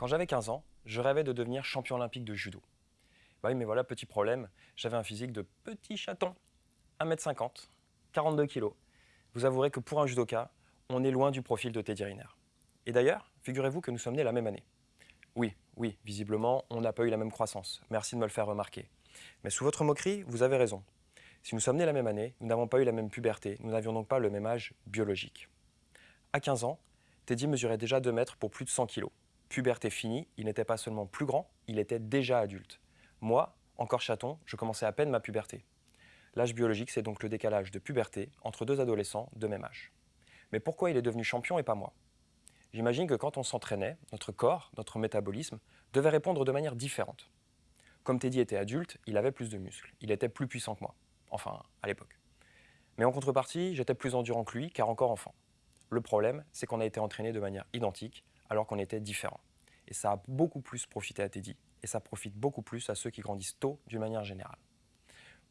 Quand j'avais 15 ans, je rêvais de devenir champion olympique de judo. Bah oui, mais voilà, petit problème, j'avais un physique de petit chaton. 1m50, 42 kg. Vous avouerez que pour un judoka, on est loin du profil de Teddy Riner. Et d'ailleurs, figurez-vous que nous sommes nés la même année. Oui, oui, visiblement, on n'a pas eu la même croissance. Merci de me le faire remarquer. Mais sous votre moquerie, vous avez raison. Si nous sommes nés la même année, nous n'avons pas eu la même puberté, nous n'avions donc pas le même âge biologique. À 15 ans, Teddy mesurait déjà 2 mètres pour plus de 100 kg. Puberté finie, il n'était pas seulement plus grand, il était déjà adulte. Moi, encore chaton, je commençais à peine ma puberté. L'âge biologique, c'est donc le décalage de puberté entre deux adolescents de même âge. Mais pourquoi il est devenu champion et pas moi? J'imagine que quand on s'entraînait, notre corps, notre métabolisme, devait répondre de manière différente. Comme Teddy était adulte, il avait plus de muscles, il était plus puissant que moi, enfin à l'époque. Mais en contrepartie, j'étais plus endurant que lui, car encore enfant. Le problème, c'est qu'on a été entraîné de manière identique, alors qu'on était différents. Et ça a beaucoup plus profité à Teddy, et ça profite beaucoup plus à ceux qui grandissent tôt d'une manière générale.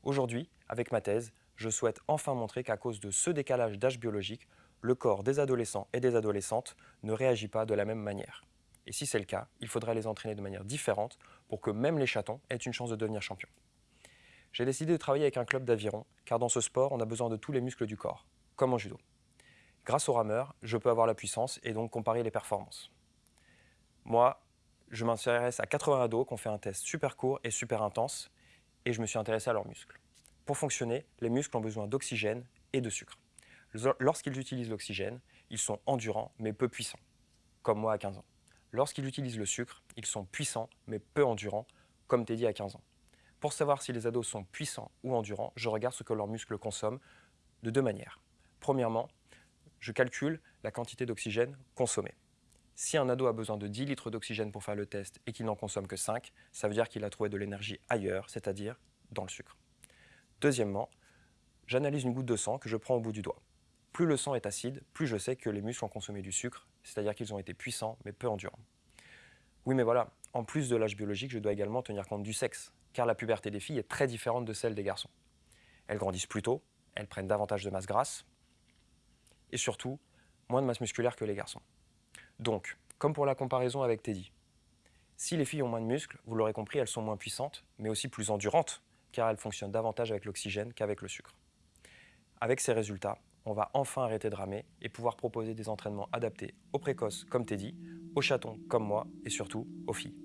Aujourd'hui, avec ma thèse, je souhaite enfin montrer qu'à cause de ce décalage d'âge biologique, le corps des adolescents et des adolescentes ne réagit pas de la même manière. Et si c'est le cas, il faudrait les entraîner de manière différente pour que même les chatons aient une chance de devenir champions. J'ai décidé de travailler avec un club d'aviron, car dans ce sport, on a besoin de tous les muscles du corps, comme en judo. Grâce au rameur, je peux avoir la puissance et donc comparer les performances. Moi, je m'intéresse à 80 ados qui ont fait un test super court et super intense, et je me suis intéressé à leurs muscles. Pour fonctionner, les muscles ont besoin d'oxygène et de sucre. Lorsqu'ils utilisent l'oxygène, ils sont endurants mais peu puissants, comme moi à 15 ans. Lorsqu'ils utilisent le sucre, ils sont puissants mais peu endurants, comme Teddy à 15 ans. Pour savoir si les ados sont puissants ou endurants, je regarde ce que leurs muscles consomment de deux manières. Premièrement, je calcule la quantité d'oxygène consommée. Si un ado a besoin de 10 litres d'oxygène pour faire le test et qu'il n'en consomme que 5, ça veut dire qu'il a trouvé de l'énergie ailleurs, c'est-à-dire dans le sucre. Deuxièmement, j'analyse une goutte de sang que je prends au bout du doigt. Plus le sang est acide, plus je sais que les muscles ont consommé du sucre, c'est-à-dire qu'ils ont été puissants mais peu endurants. Oui, mais voilà, en plus de l'âge biologique, je dois également tenir compte du sexe, car la puberté des filles est très différente de celle des garçons. Elles grandissent plus tôt, elles prennent davantage de masse grasse, et surtout, moins de masse musculaire que les garçons. Donc, comme pour la comparaison avec Teddy, si les filles ont moins de muscles, vous l'aurez compris, elles sont moins puissantes, mais aussi plus endurantes, car elles fonctionnent davantage avec l'oxygène qu'avec le sucre. Avec ces résultats, on va enfin arrêter de ramer et pouvoir proposer des entraînements adaptés aux précoces comme Teddy, aux chatons comme moi et surtout aux filles.